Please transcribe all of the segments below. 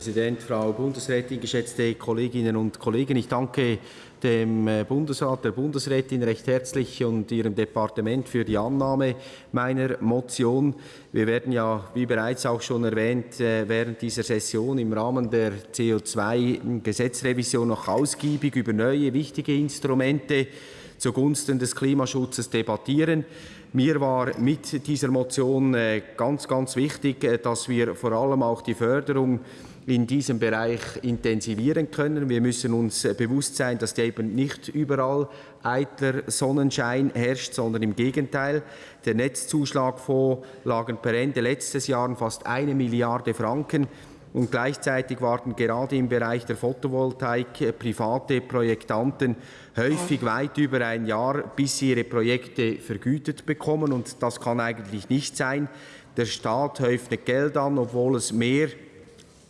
Präsident, Frau Bundesrätin, geschätzte Kolleginnen und Kollegen, ich danke dem äh, Bundesrat, der Bundesrätin recht herzlich und ihrem Departement für die Annahme meiner Motion. Wir werden ja, wie bereits auch schon erwähnt, äh, während dieser Session im Rahmen der CO2-Gesetzrevision noch ausgiebig über neue wichtige Instrumente zugunsten des Klimaschutzes debattieren. Mir war mit dieser Motion äh, ganz, ganz wichtig, dass wir vor allem auch die Förderung in diesem Bereich intensivieren können. Wir müssen uns äh, bewusst sein, dass eben nicht überall eitler Sonnenschein herrscht, sondern im Gegenteil. Der Netzzuschlagfonds lagen per Ende letztes Jahr fast eine Milliarde Franken und gleichzeitig warten gerade im Bereich der Photovoltaik äh, private Projektanten häufig weit über ein Jahr, bis sie ihre Projekte vergütet bekommen. Und das kann eigentlich nicht sein. Der Staat häuft Geld an, obwohl es mehr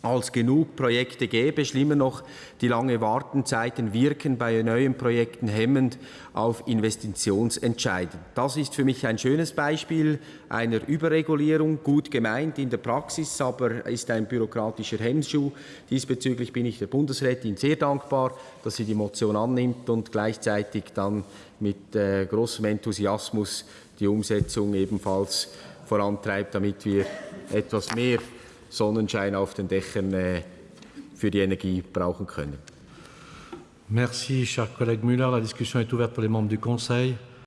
als genug Projekte gäbe. Schlimmer noch, die lange Wartenzeiten wirken bei neuen Projekten hemmend auf Investitionsentscheiden. Das ist für mich ein schönes Beispiel einer Überregulierung, gut gemeint in der Praxis, aber ist ein bürokratischer Hemmschuh. Diesbezüglich bin ich der Bundesrätin sehr dankbar, dass sie die Motion annimmt und gleichzeitig dann mit äh, großem Enthusiasmus die Umsetzung ebenfalls vorantreibt, damit wir etwas mehr Sonnenschein auf den Dächern äh, für die Energie brauchen können. Merci, cher collègue Müller. La discussion est ouverte pour les membres du Conseil.